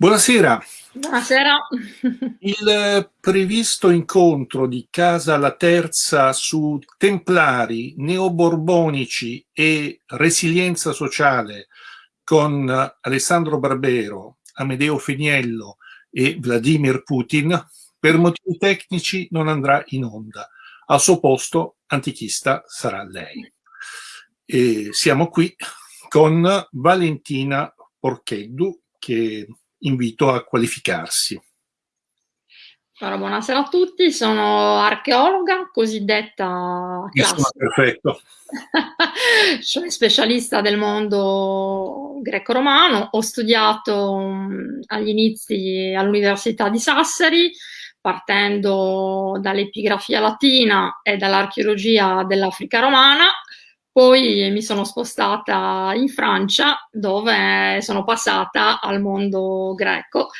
Buonasera. Buonasera. Il previsto incontro di Casa La Terza su templari, neoborbonici e resilienza sociale con Alessandro Barbero, Amedeo Feniello e Vladimir Putin per motivi tecnici non andrà in onda. Al suo posto, antichista sarà lei. E siamo qui con Valentina Porcheddu che invito a qualificarsi. Allora, buonasera a tutti, sono archeologa cosiddetta classica. perfetto. sono specialista del mondo greco-romano, ho studiato mm, agli inizi all'Università di Sassari, partendo dall'epigrafia latina e dall'archeologia dell'Africa romana, poi mi sono spostata in Francia dove sono passata al mondo greco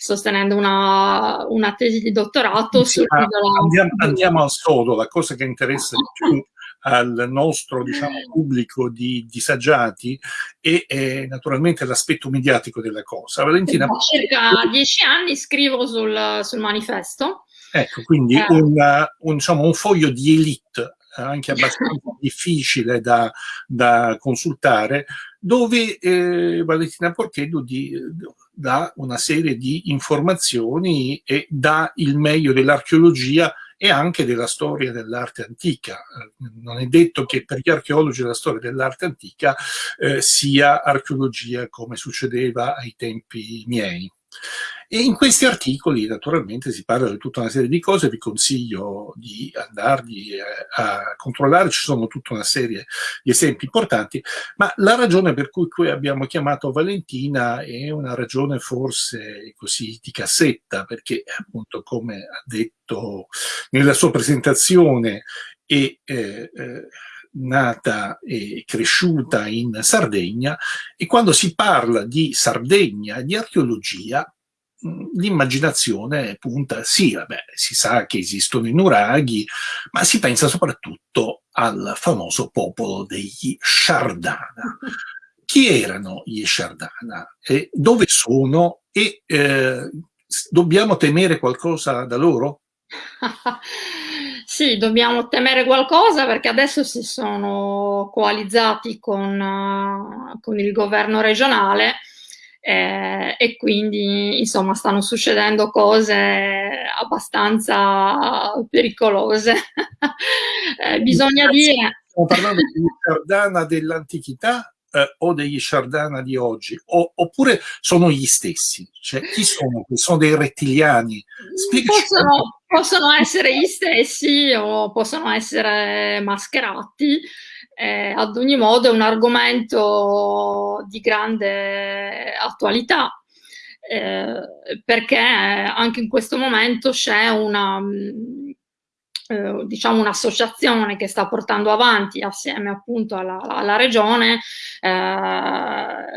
sostenendo una, una tesi di dottorato sì, andiamo, andiamo, al sodo, la cosa che interessa di più al nostro diciamo, pubblico di disagiati e, e naturalmente l'aspetto mediatico della cosa. Valentina, da circa dieci anni scrivo sul, sul manifesto. Ecco, quindi eh. un, un, diciamo, un foglio di elite anche abbastanza difficile da, da, consultare, dove eh, Valentina Porchedo di, dà una serie di informazioni e dà il meglio dell'archeologia e anche della storia dell'arte antica. Non è detto che per gli archeologi la storia dell'arte antica eh, sia archeologia come succedeva ai tempi miei. E in questi articoli naturalmente si parla di tutta una serie di cose, vi consiglio di andarli eh, a controllare, ci sono tutta una serie di esempi importanti, ma la ragione per cui qui abbiamo chiamato Valentina è una ragione forse così di cassetta, perché appunto come ha detto nella sua presentazione è eh, eh, nata e cresciuta in Sardegna e quando si parla di Sardegna e di archeologia l'immaginazione punta, sì, vabbè, si sa che esistono i nuraghi, ma si pensa soprattutto al famoso popolo degli Shardana. Chi erano gli Shardana? E dove sono? E eh, dobbiamo temere qualcosa da loro? sì, dobbiamo temere qualcosa perché adesso si sono coalizzati con, uh, con il governo regionale eh, e quindi insomma stanno succedendo cose abbastanza pericolose. eh, bisogna dire... Stiamo parlando di Sardana dell'antichità eh, o degli Shardana di oggi, o, oppure sono gli stessi? Cioè, chi sono? Sono dei rettiliani? Possono, possono, essere gli stessi o possono essere mascherati. Eh, ad ogni modo è un argomento di grande attualità eh, perché anche in questo momento c'è una eh, diciamo un'associazione che sta portando avanti assieme appunto alla, alla regione eh,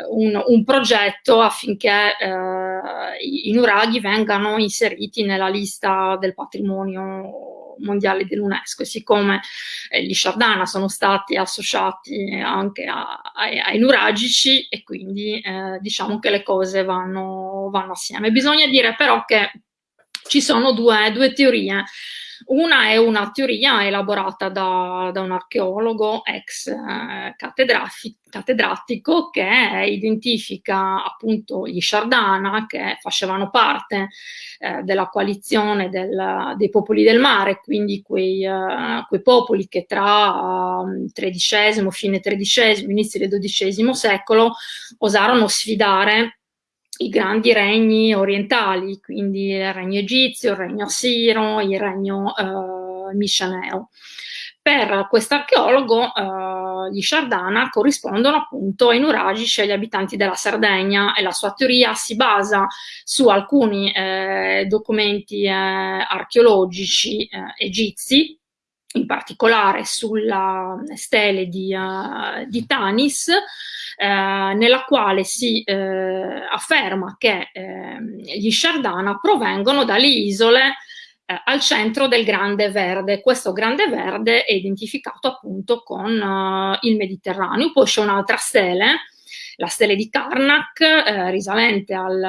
un, un, progetto affinché eh, i, nuraghi vengano inseriti nella lista del patrimonio mondiale dell'UNESCO siccome eh, gli Shardana sono stati associati anche a, ai, ai nuragici e quindi eh, diciamo che le cose vanno, vanno assieme. Bisogna dire però che ci sono due, due teorie una è una teoria elaborata da, da un archeologo ex eh, cattedratico che identifica appunto gli Shardana che facevano parte eh, della coalizione del, dei popoli del mare, quindi quei, uh, quei popoli che tra XIII, fine XIII, inizio del XII secolo osarono sfidare i grandi regni orientali, quindi il regno egizio, il regno assiro, il regno eh, misceneo. Per quest'archeologo eh, gli Shardana corrispondono appunto ai nuragici e agli abitanti della Sardegna e la sua teoria si basa su alcuni eh, documenti eh, archeologici eh, egizi in particolare sulla stele di, uh, di Tanis, eh, nella quale si eh, afferma che eh, gli Shardana provengono dalle isole eh, al centro del Grande Verde. Questo Grande Verde è identificato appunto con uh, il Mediterraneo. Poi c'è un'altra stele la stele di Karnak, eh, risalente al,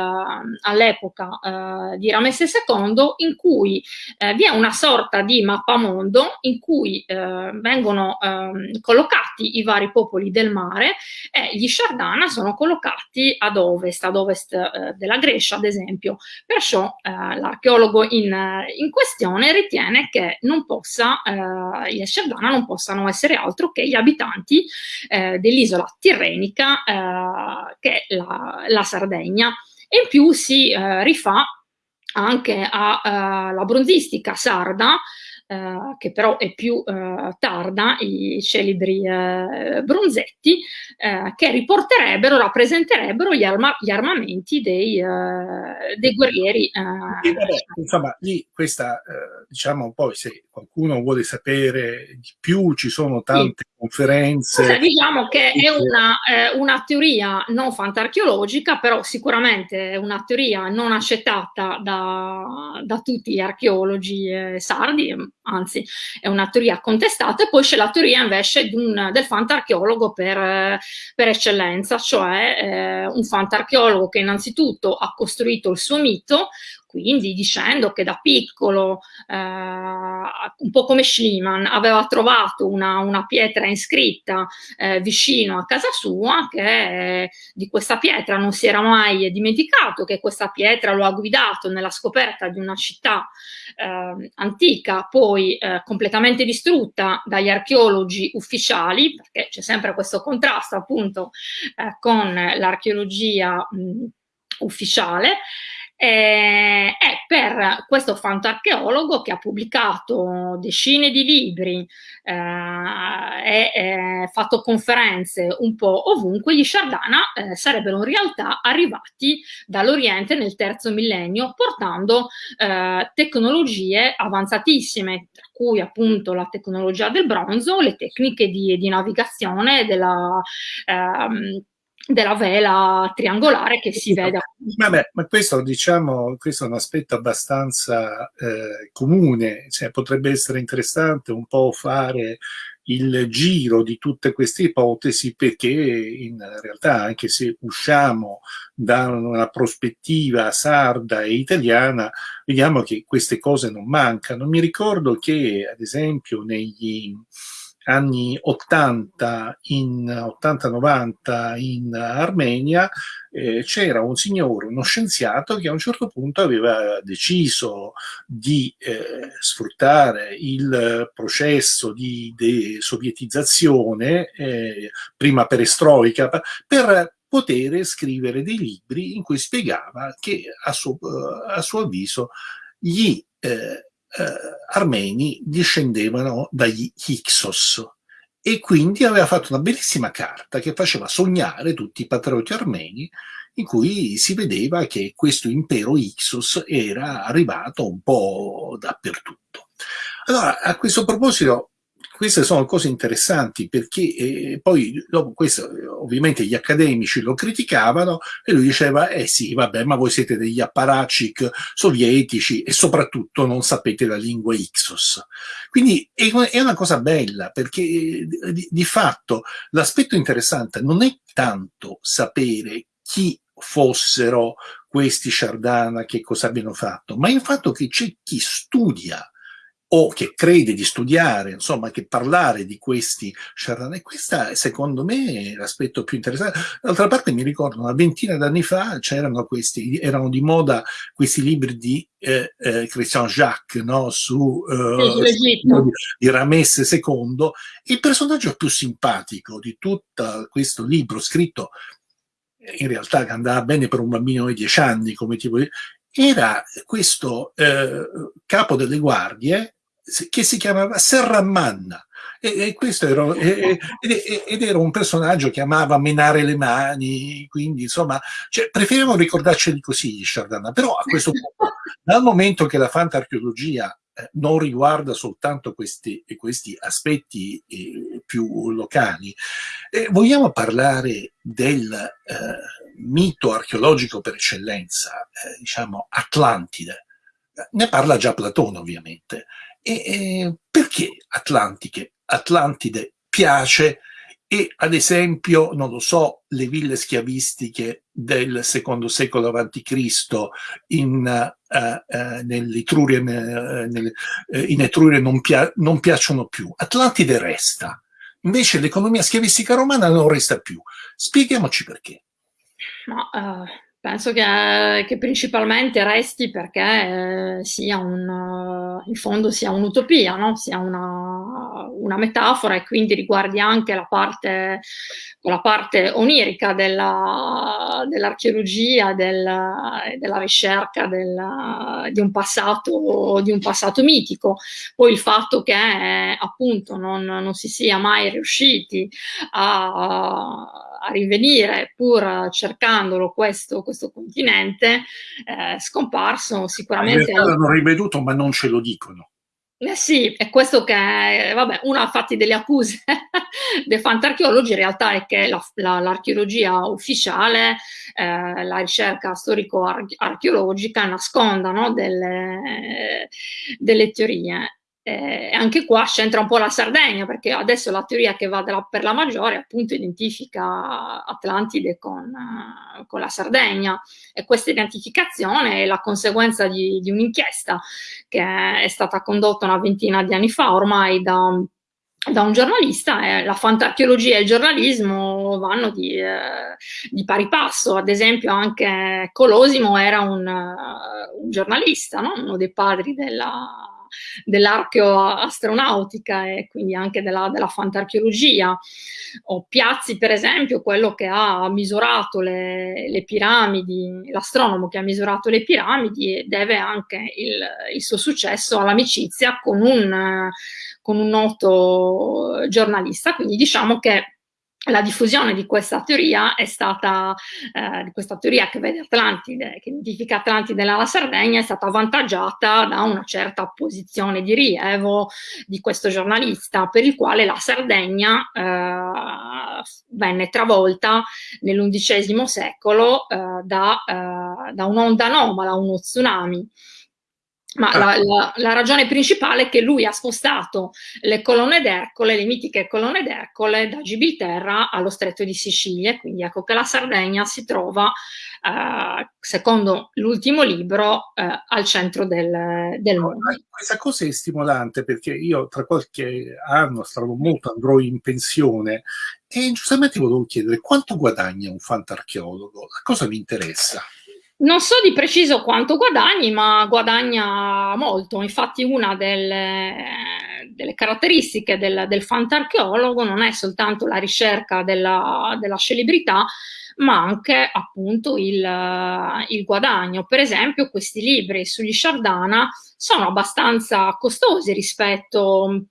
all'epoca eh, di Ramesse II, in cui eh, vi è una sorta di mappamondo in cui eh, vengono ehm, collocati i vari popoli del mare e gli Shardana sono collocati ad ovest, ad ovest eh, della Grecia, ad esempio. Perciò l'archeologo in, in, questione ritiene che non possa, gli Shardana non possano essere altro che gli abitanti dell'isola tirrenica che è la, la Sardegna e in più si eh, rifà anche alla uh, bronzistica sarda eh, che però è più eh, tarda, i celebri eh, bronzetti, eh, che riporterebbero, rappresenterebbero gli, arma gli armamenti dei, eh, dei guerrieri. Vabbè, insomma, lì questa, diciamo poi se qualcuno vuole sapere di più, ci sono tante sì. conferenze. Cioè, diciamo che è una, una teoria non fantarcheologica, però sicuramente è una teoria non accettata da, da tutti gli archeologi sardi, anzi è una teoria contestata, e poi c'è la teoria invece un, del fantarcheologo per, per eccellenza, cioè eh, un fantarcheologo che innanzitutto ha costruito il suo mito, quindi dicendo che da piccolo, eh, un po' come Schliemann, aveva trovato una, una pietra iscritta eh, vicino a casa sua, che eh, di questa pietra non si era mai dimenticato, che questa pietra lo ha guidato nella scoperta di una città eh, antica, poi eh, completamente distrutta dagli archeologi ufficiali, perché c'è sempre questo contrasto appunto eh, con l'archeologia ufficiale, eh, è per questo fantarcheologo che ha pubblicato decine di libri eh, e fatto conferenze un po' ovunque, gli Shardana eh, sarebbero in realtà arrivati dall'Oriente nel terzo millennio portando eh, tecnologie avanzatissime, tra cui appunto la tecnologia del bronzo, le tecniche di, di navigazione della ehm, della vela triangolare che si vede. Vabbè, ma questo diciamo, questo è un aspetto abbastanza eh, comune, cioè, potrebbe essere interessante un po' fare il giro di tutte queste ipotesi perché in realtà anche se usciamo da una prospettiva sarda e italiana vediamo che queste cose non mancano. Mi ricordo che ad esempio negli anni 80 in 80-90 in Armenia eh, c'era un signore, uno scienziato che a un certo punto aveva deciso di eh, sfruttare il processo di desovietizzazione, eh, prima perestroica, per poter scrivere dei libri in cui spiegava che a suo, a suo avviso gli eh, eh, armeni discendevano dagli Hyksos e quindi aveva fatto una bellissima carta che faceva sognare tutti i patrioti armeni in cui si vedeva che questo impero Ixos era arrivato un po' dappertutto. Allora, a questo proposito, queste sono cose interessanti perché eh, poi dopo questo ovviamente gli accademici lo criticavano e lui diceva eh sì vabbè ma voi siete degli apparatchik sovietici e soprattutto non sapete la lingua Ixos. Quindi è, è una cosa bella perché eh, di, di fatto l'aspetto interessante non è tanto sapere chi fossero questi Shardana, che cosa abbiano fatto, ma il fatto che c'è chi studia o che crede di studiare, insomma, che parlare di questi charlatani. Questa, secondo me, è l'aspetto più interessante. D'altra parte mi ricordo, una ventina d'anni fa c'erano questi, erano di moda questi libri di eh, eh, Christian Jacques, no? su, eh, su di Ramesse II. Il personaggio più simpatico di tutto questo libro scritto in realtà che andava bene per un bambino di 10 anni, come tipo era questo eh, capo delle guardie che si chiamava Serramanna. E, e questo era, e, ed era un personaggio che amava menare le mani, quindi insomma, cioè, preferiamo ricordarceli così gli Sciardana, però a questo punto, dal momento che la fantarcheologia eh, non riguarda soltanto questi, questi aspetti eh, più locali, eh, vogliamo parlare del eh, mito archeologico per eccellenza, eh, diciamo Atlantide. Ne parla già Platone ovviamente, e, perché Atlantiche, Atlantide piace e ad esempio, non lo so, le ville schiavistiche del secondo secolo a.C. in, uh, uh, nell'Etruria, uh, nel, in non, pia non piacciono più. Atlantide resta, invece l'economia schiavistica romana non resta più. Spieghiamoci perché. Ma, Penso che, che, principalmente resti perché eh, sia un, in fondo sia un'utopia, no? sia una, una, metafora e quindi riguardi anche la parte, la parte onirica dell'archeologia, della, della ricerca del, di, un passato, di un passato mitico. Poi il fatto che eh, appunto non, non, si sia mai riusciti a a rinvenire, pur cercandolo questo, questo continente, eh, scomparso sicuramente... In l'hanno riveduto ma non ce lo dicono. Eh sì, è questo che, vabbè, una infatti delle accuse dei fantarcheologi in realtà è che l'archeologia la, la, ufficiale, eh, la ricerca storico-archeologica nasconda no, delle, delle teorie eh, anche qua c'entra un po' la Sardegna, perché adesso la teoria che va della, per la maggiore appunto identifica Atlantide con, uh, con, la Sardegna e questa identificazione è la conseguenza di, di un'inchiesta che è stata condotta una ventina di anni fa ormai da, da un giornalista, eh, la fantarcheologia e il giornalismo vanno di, eh, di, pari passo, ad esempio anche Colosimo era un, uh, un giornalista, no? uno dei padri della dell'archeoastronautica e quindi anche della, della fantarcheologia. O Piazzi, per esempio, quello che ha misurato le, le piramidi, l'astronomo che ha misurato le piramidi, deve anche il, il suo successo all'amicizia con un, con un noto giornalista. Quindi diciamo che la diffusione di questa teoria è stata, eh, di questa teoria che vede Atlantide, che identifica Atlantide nella Sardegna, è stata avvantaggiata da una certa posizione di rilievo di questo giornalista, per il quale la Sardegna eh, venne travolta nell'undicesimo secolo eh, da, eh, da un'onda anomala, uno tsunami. Ma ah. la, la, la, ragione principale è che lui ha spostato le colonne d'Ercole, le mitiche colonne d'Ercole, da Gibilterra allo stretto di Sicilia, quindi ecco che la Sardegna si trova, eh, secondo l'ultimo libro, eh, al centro del, del mondo. Questa cosa è stimolante perché io tra qualche anno, sarò molto, andrò in pensione e giustamente volevo chiedere quanto guadagna un fantarcheologo? La cosa mi interessa. Non so di preciso quanto guadagni, ma guadagna molto. Infatti una delle, delle caratteristiche del, del fantarcheologo non è soltanto la ricerca della, della celebrità, ma anche appunto il, il, guadagno. Per esempio questi libri sugli Sciardana sono abbastanza costosi rispetto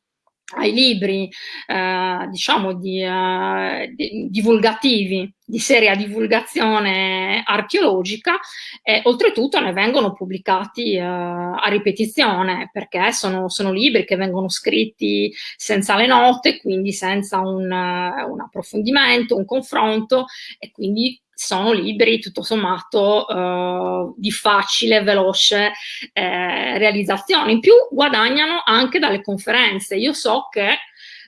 ai libri eh, diciamo di, eh, di, divulgativi di seria divulgazione archeologica e oltretutto ne vengono pubblicati eh, a ripetizione perché sono, sono, libri che vengono scritti senza le note quindi senza un, un approfondimento, un confronto e quindi sono libri tutto sommato eh, di facile, veloce eh, realizzazione. In più guadagnano anche dalle conferenze. Io so che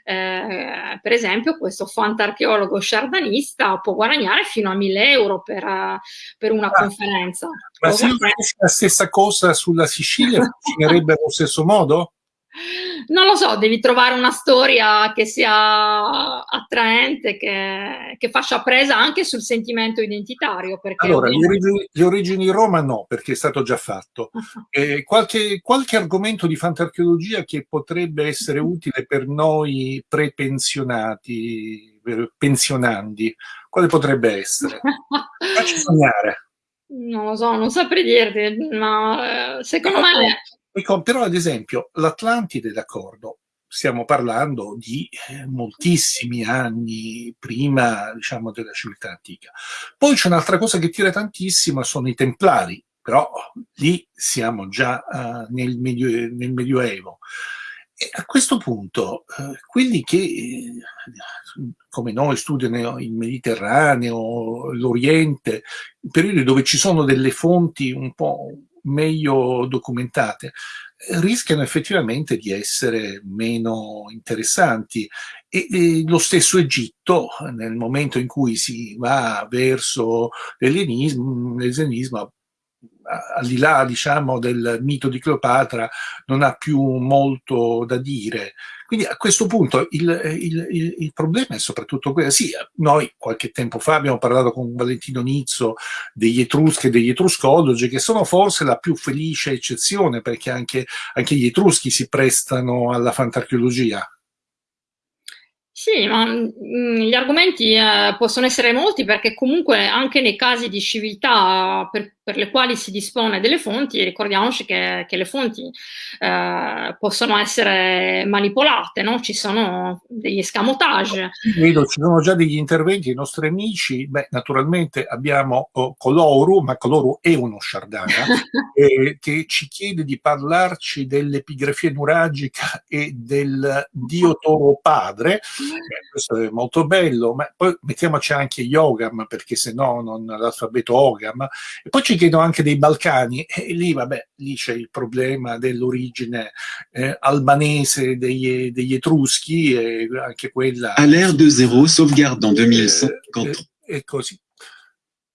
eh, per esempio questo fantarcheologo sciardanista può guadagnare fino a 1000 euro per, per una ah, conferenza. Ma se io facessi la stessa cosa sulla Sicilia funzionerebbe allo stesso modo? Non lo so, devi trovare una storia che sia attraente, che, che faccia presa anche sul sentimento identitario. allora, le origini, le origini, Roma no, perché è stato già fatto. Eh, qualche, qualche, argomento di fantarcheologia che potrebbe essere utile per noi prepensionati, pensionandi, quale potrebbe essere? Facci sognare. Non lo so, non saprei dirti, ma eh, secondo me però ad esempio l'Atlantide, d'accordo, stiamo parlando di eh, moltissimi anni prima diciamo, della civiltà antica. Poi c'è un'altra cosa che tira tantissimo, sono i Templari, però lì siamo già uh, nel, medio, nel, Medioevo. E a questo punto, uh, quelli che, eh, come noi, studiano il Mediterraneo, l'Oriente, periodi dove ci sono delle fonti un po' meglio documentate, rischiano effettivamente di essere meno interessanti. E, e, lo stesso Egitto, nel momento in cui si va verso l'ellenismo, al di là diciamo, del mito di Cleopatra, non ha più molto da dire. Quindi a questo punto il, il, il, il problema è soprattutto quello. Sì, noi qualche tempo fa abbiamo parlato con Valentino Nizzo degli Etruschi e degli Etruscologi, che sono forse la più felice eccezione, perché anche, anche gli Etruschi si prestano alla fantarcheologia. Sì, ma mh, mm, gli argomenti eh, possono essere molti perché comunque anche nei casi di civiltà per, per le quali si dispone delle fonti, ricordiamoci che, che le fonti eh, possono essere manipolate, no? ci sono degli escamotage. Vedo, ci sono già degli interventi dei nostri amici, beh, naturalmente abbiamo oh, Coloru, ma Coloru è uno Sciardana, eh, che ci chiede di parlarci dell'epigrafia nuragica e del dio toro padre, Beh, questo è molto bello, ma poi mettiamoci anche Yogam, perché se no non l'alfabeto Ogam. E poi ci chiedono anche dei Balcani, e lì, vabbè, lì c'è il problema dell'origine eh, albanese degli, degli, Etruschi, e anche quella... A l'ère de zéro, sauvegarde en 2150. Eh, e così.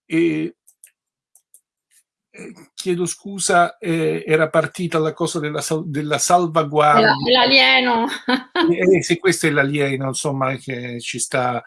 E, chiedo scusa, eh, era partita la cosa della, della salvaguardia. L'alieno. eh, sì, questo è l'alieno, insomma, che ci sta,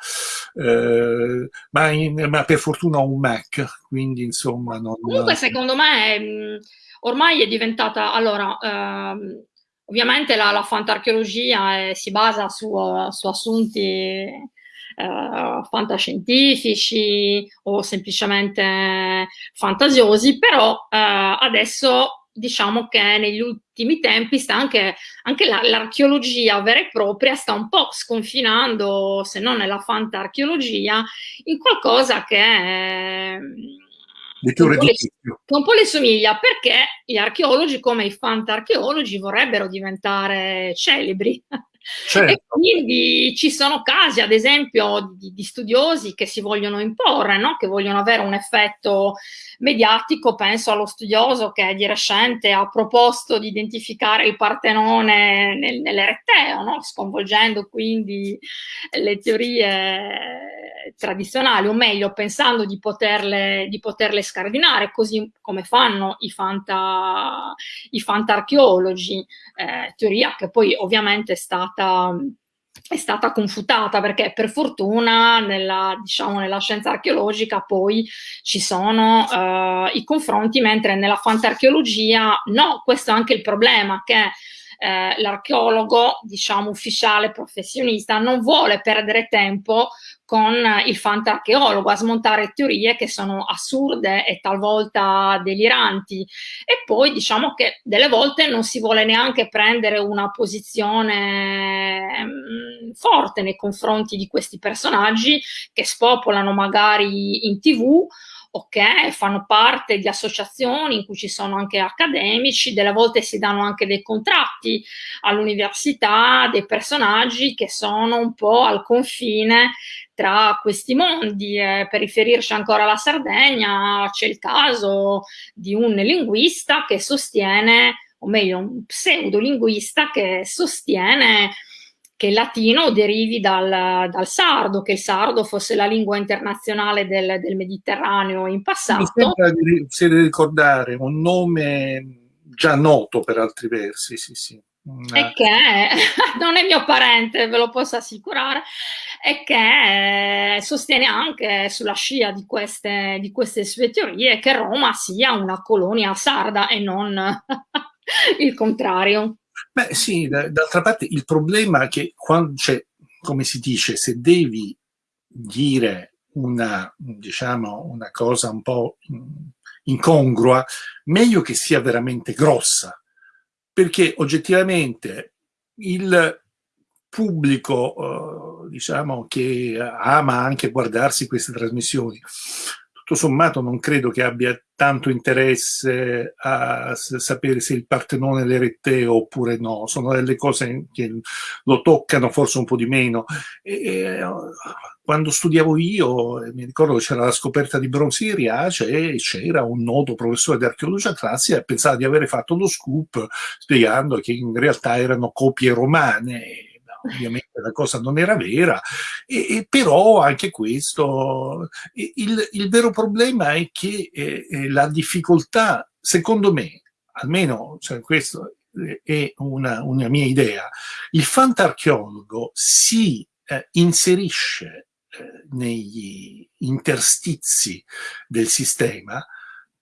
eh, ma, in, ma, per fortuna ho un Mac, quindi insomma... Non, Comunque secondo me mh, ormai è diventata, allora... Ehm, ovviamente la, la fantarcheologia eh, si basa su, su assunti eh, fantascientifici o semplicemente fantasiosi, però eh, adesso diciamo che negli ultimi tempi sta anche, anche l'archeologia vera e propria sta un po' sconfinando, se non nella fantarcheologia, in qualcosa che più che un po' le somiglia perché gli archeologi come i fantarcheologi vorrebbero diventare celebri Certo. E quindi ci sono casi, ad esempio, di, di studiosi che si vogliono imporre, no? che vogliono avere un effetto mediatico. Penso allo studioso che di recente ha proposto di identificare il Partenone nel, nell'Ereteo, no? sconvolgendo quindi le teorie tradizionali, o meglio, pensando di poterle, di poterle scardinare, così come fanno i, fanta, i fantarcheologi, eh, teoria che poi ovviamente è stata è stata confutata perché per fortuna nella, diciamo, nella scienza archeologica poi ci sono uh, i confronti, mentre nella fantarcheologia no, questo è anche il problema che eh, l'archeologo, diciamo ufficiale, professionista, non vuole perdere tempo con il fantarcheologo a smontare teorie che sono assurde e talvolta deliranti. E poi diciamo che delle volte non si vuole neanche prendere una posizione mh, mm, forte nei confronti di questi personaggi che spopolano magari in tv ok, fanno parte di associazioni in cui ci sono anche accademici, delle volte si danno anche dei contratti all'università, dei personaggi che sono un po' al confine tra questi mondi. Eh, per riferirci ancora alla Sardegna, c'è il caso di un linguista che sostiene, o meglio, un pseudolinguista che sostiene che il latino derivi dal, dal, sardo, che il sardo fosse la lingua internazionale del, del Mediterraneo in passato. Mi sembra di, ricordare un nome già noto per altri versi, sì, sì. E che non è mio parente, ve lo posso assicurare, e che sostiene anche sulla scia di queste, di queste sue teorie che Roma sia una colonia sarda e non il contrario. Beh sì, d'altra parte il problema è che quando c'è, come si dice, se devi dire una, diciamo, una cosa un po' incongrua, meglio che sia veramente grossa, perché oggettivamente il pubblico, eh, diciamo, che ama anche guardarsi queste trasmissioni, tutto sommato non credo che abbia tanto interesse a sapere se il Partenone l'Eretteo oppure no, sono delle cose che lo toccano forse un po' di meno. E, quando studiavo io, mi ricordo che c'era la scoperta di bronzi di Riace e c'era un noto professore di archeologia classica e pensava di avere fatto lo scoop spiegando che in realtà erano copie romane ovviamente la cosa non era vera, e, e però anche questo, il, il, vero problema è che eh, eh, la difficoltà, secondo me, almeno cioè, questo è una, una, mia idea, il fantarcheologo si eh, inserisce eh, negli interstizi del sistema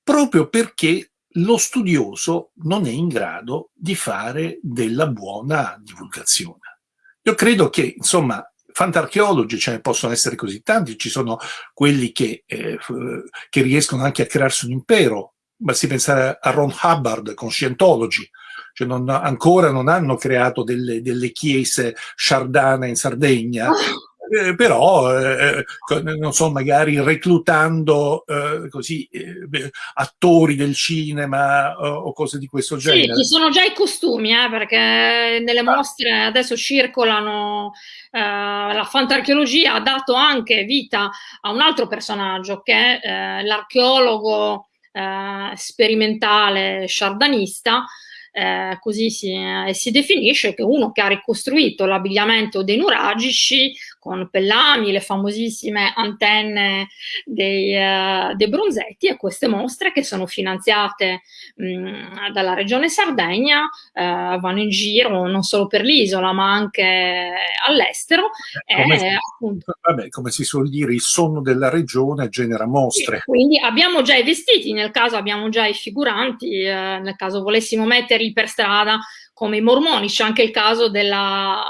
proprio perché lo studioso non è in grado di fare della buona divulgazione. Io credo che, insomma, fantarcheologi ce ne possono essere così tanti, ci sono quelli che, eh, che riescono anche a crearsi un impero, basti pensare a Ron Hubbard con Scientology, cioè non, ancora non hanno creato delle, delle chiese sciardane in Sardegna, eh, però eh, non so, magari reclutando eh, così eh, attori del cinema o cose di questo genere. Sì, ci sono già i costumi, eh, perché nelle ah. mostre adesso circolano eh, la fantarcheologia ha dato anche vita a un altro personaggio che è l'archeologo sperimentale sciardanista eh, così si, eh, si, definisce, che uno che ha ricostruito l'abbigliamento dei nuragici con Pellami, le famosissime antenne dei, uh, dei bronzetti e queste mostre che sono finanziate mh, dalla regione Sardegna uh, vanno in giro non solo per l'isola ma anche all'estero. Come, e, appunto, vabbè, come si suol dire, il sonno della regione genera mostre. Quindi abbiamo già i vestiti, nel caso abbiamo già i figuranti, eh, nel caso volessimo metterli per strada come i mormoni, c'è anche il caso della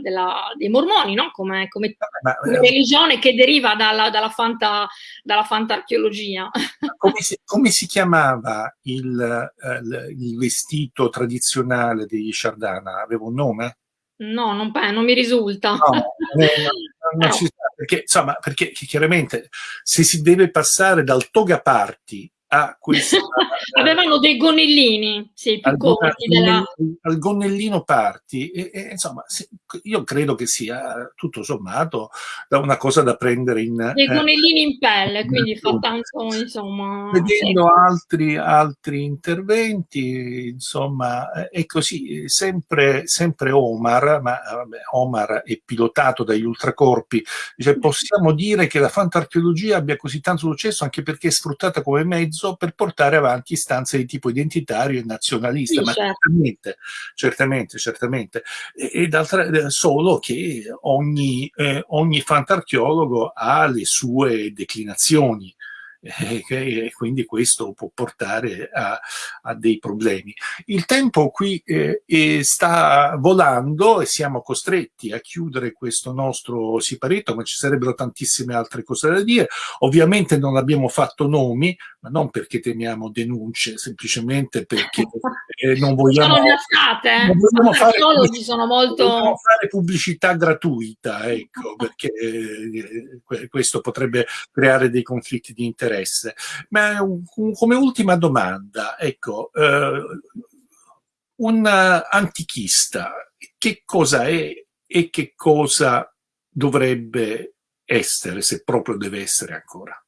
della, dei mormoni, no? come, come, ma, come, religione che deriva dalla, dalla, fanta, dalla fantarcheologia. Come si, come si chiamava il, uh, il, vestito tradizionale degli Sciardana? Aveva un nome? No, non, non mi risulta. No, non, non no. perché, insomma, perché chiaramente se si deve passare dal toga party a questa... Avevano dei gonnellini, sì, più al, corti. Della... Al gonnellino parti, e, e, insomma, io credo che sia tutto sommato una cosa da prendere in... Dei eh, gonnellini in pelle, quindi fa tanto, insomma... Vedendo sì. altri, altri interventi, insomma, è così, sempre, sempre Omar, ma vabbè, Omar è pilotato dagli ultracorpi, dice, possiamo dire che la fantarcheologia abbia così tanto successo anche perché è sfruttata come mezzo mezzo per portare avanti istanze di tipo identitario e nazionalista, sì, ma certo. certamente, certamente, certamente. E, e d'altra solo che ogni, eh, ogni fantarcheologo ha le sue declinazioni e quindi questo può portare a, a dei problemi. Il tempo qui eh, sta volando e siamo costretti a chiudere questo nostro siparetto, ma ci sarebbero tantissime altre cose da dire. Ovviamente non abbiamo fatto nomi, ma non perché temiamo denunce, semplicemente perché eh, non vogliamo, sono state, non vogliamo fare, sono molto... fare, pubblicità gratuita, ecco, perché eh, questo potrebbe creare dei conflitti di interesse interesse. Ma come ultima domanda, ecco, eh, un antichista che cosa è e che cosa dovrebbe essere, se proprio deve essere ancora?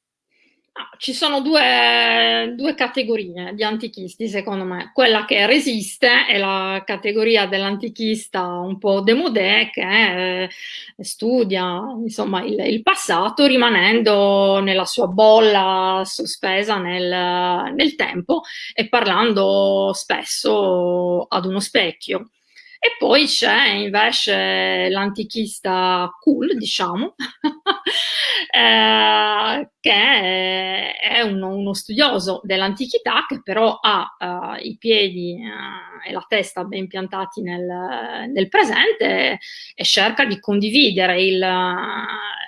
Ci sono due, due, categorie di antichisti, secondo me. Quella che resiste è la categoria dell'antichista un po' demodè che eh, studia insomma, il, il, passato rimanendo nella sua bolla sospesa nel, nel tempo e parlando spesso ad uno specchio. E poi c'è invece l'antichista cool, diciamo, eh, che è uno, uno studioso dell'antichità che però ha uh, i piedi uh, e la testa ben piantati nel, nel presente e cerca di condividere il,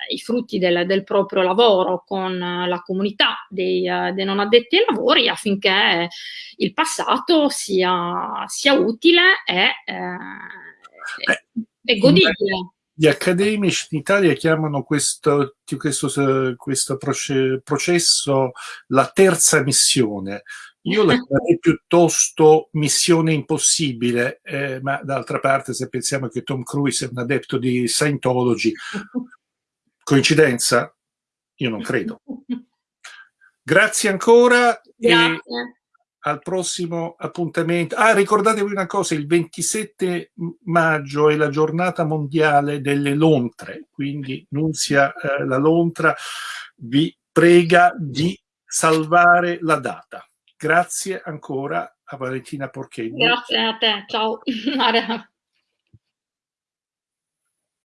i frutti del, del, proprio lavoro con la comunità dei, dei, non addetti ai lavori affinché il passato sia, sia utile e, eh, e godibile gli accademici in Italia chiamano questo, questo, questo processo la terza missione. Io la chiamerei piuttosto missione impossibile, eh, ma d'altra parte se pensiamo che Tom Cruise è un adepto di Scientology, coincidenza? Io non credo. Grazie ancora. Grazie. al prossimo appuntamento. Ah, ricordatevi una cosa, il 27 maggio è la giornata mondiale delle lontre, quindi Nunzia eh, la lontra vi prega di salvare la data. Grazie ancora a Valentina Porchetti. Grazie a te, ciao.